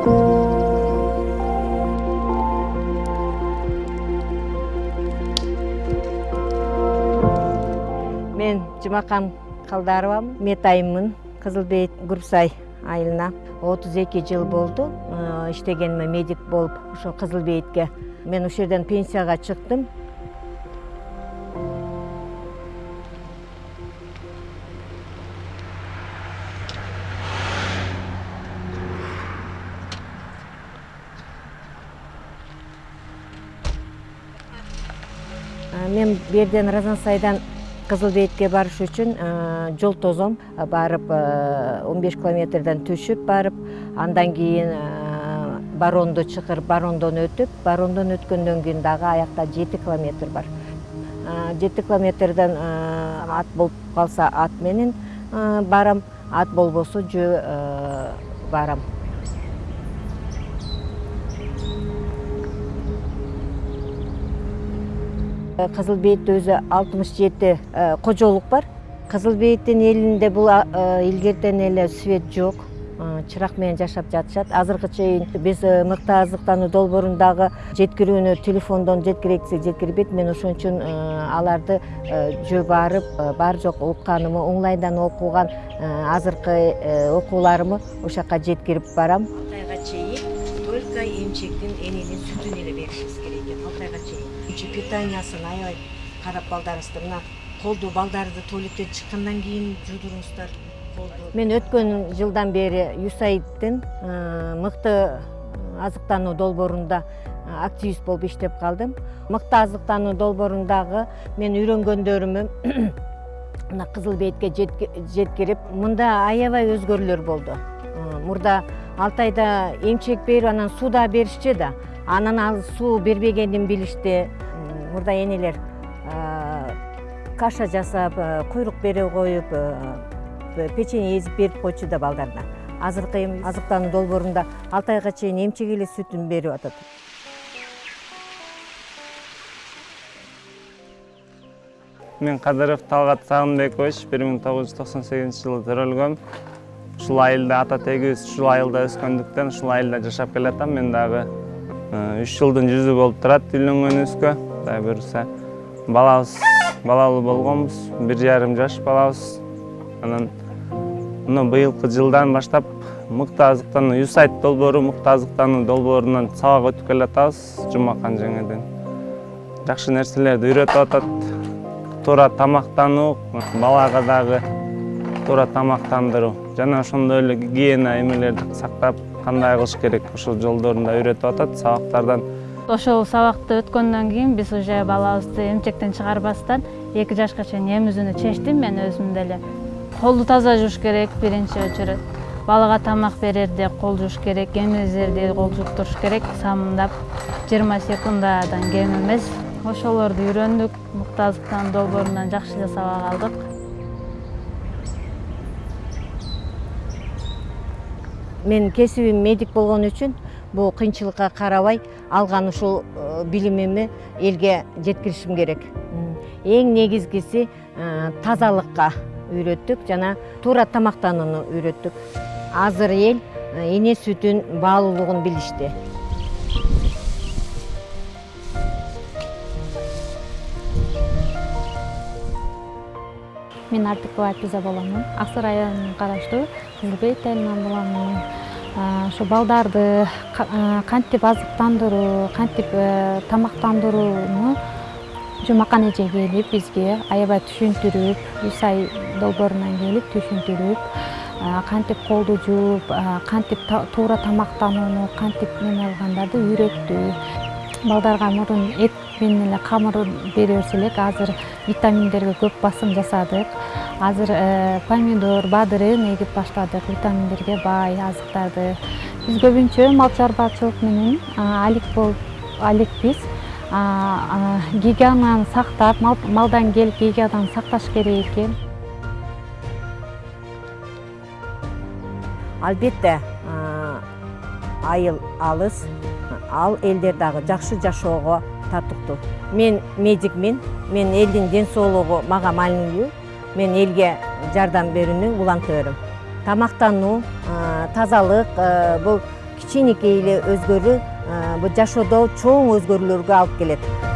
мен жұмақан қалдаровамын метайыммын кызыл бейит гурсай айылына. отуз эки жыл болду э, иштегениме медик болуп ошо кызыл бейитке мен ушул жерден пенсияга чыктым мен бу жерден разансайдан кызыл бейитке барыш үчүн жол тозом барып он беш километрден түшүп барып андан кийин баронду чакырып барондон өтүп барондон өткөндөн кийин дагы аякта жети километр бар. Жети километрден ат болуп калса ат менен барам. Ат болбосо жөө барам кызыл бейитте өзү алтымыш жети кожолук бар. Кызыл бейиттин элинде бул илгертен эле свет жок чырак менен жашап жатышат азыркы чейин биз мыкты азыктануу долбоорундагы жеткирүүнү телефондон жеткирейик десек жеткирбейт мен ошон үчүн аларды жөө барып бар жок укканымы онлайндан окуган азыркы окууларымы ошол жака барам. Алты айга чейин только эмчектин эненин сүтүн эле беришибиз керек экен чейин питаниясын аябай карап балдарыңызды мына колду балдарды туалеттен чыккандан кийин жуудуруңуздар колду мен өткөн жылдан бери юсаидтин мыкты азыктануу долбоорунда активист болуп иштеп калдым мыкты азыктануу долбоорундагы мен үйрөнгөндөрүмү мына кызыл бейитке жеткирип мында аябай өзгөрүүлөр болду мурда алты айда эмчек берип анан суу да беришчү да. Анан ал суу бербегенин билишти мурда энелер каша жасап куйрук бере коюп печенье эзип берип койчу да балдарына. Азыркы эми азыктануу долбоорунда алты айга чейин эмчек эле сүтүн берип атат. Мен кадыров талгат сагынбекович бир миң тогуз жүз токсон сегизинчи жылы төрөлгөм. Ушул айылда ата тегибиз ушул айылда өскөндүктөн ушул айылда жашап келатам. Мен дагы үч жылдын жүзү болуп турат үйлөнгөнүбүзгө кудай буюрса балабыз балалуу болгонбуз бир жарым жаш балабыз. Анан мына быйылкы жылдан баштап мыкты азыктануу юсайт долбоору мыкты азыктануу долбоорунан сабак өтүп келатабыз жумакан жеңеден. Жакшы нерселерди үйрөтүп атат. Туура тамактануу балага дагы туура тамактандыруу. Жана ошондой эле гигиена эмелерди сактап кандай кылыш керек? Ошол жолдорун да үйрөтүп атат сабактардан ошол сабакты өткөндөн кийин биз уже балабызды эмчектен чыгарбастан эки жашка чейин эмизүүнү чечтим. Мен өзүм деле колду таза жууш керек биринчи очередь балага тамак берерде кол жууш керек эмизерде кол жууп туруш керек. Самындап жыйырма секундадан кем эмес. Ошолорду үйрөндүк мыкты азыктануу долбоорунан жакшы эле сабак алдык. Менин кесибим медик болгон үчүн бул кыйынчылыкка карабай алган ушул билимими элге жеткиришим керек. Эң негизгиси тазалыкка үйрөттүк жана туура тамактанууну үйрөттүк. Азыр эл эне сүтүн баалуулугун билишти. Мен артыкова айпиза боломун ак сары районуна караштуу кызыл бейит айылынан боломун ошо балдарды кантип азыктандыруу кантип тамактандырууну жумакан эже келип бизге аябай түшүндүрүп юсай долбоорунан келип түшүндүрүп кантип колду жууп кантип туура тамактанууну кантип неме кылгандарды үйрөттү. Балдарга мурун эт менен эле камыр бере берсе элек азыр витаминдерге көп басым жасадык. Азыр помидор бадырын эгип баштадык. Витаминдерге бай азыктарды биз көбүнчө мал чарбачылык менен алек болуп алекпиз гигиенаны сактап малдан келип гигиенаны сакташ керек экен. Албетте айыл алыс ал элдер дагы жакшы жашоого татыктуу мен медикмин мен элдин ден соолугу мага маанилүү мен элге жардам берүүнүн улантыбырым тамактануу тазалык бул кичинекей эле өзгөрүү бул жашоодо чоң өзгөрүүлөргө алып келет.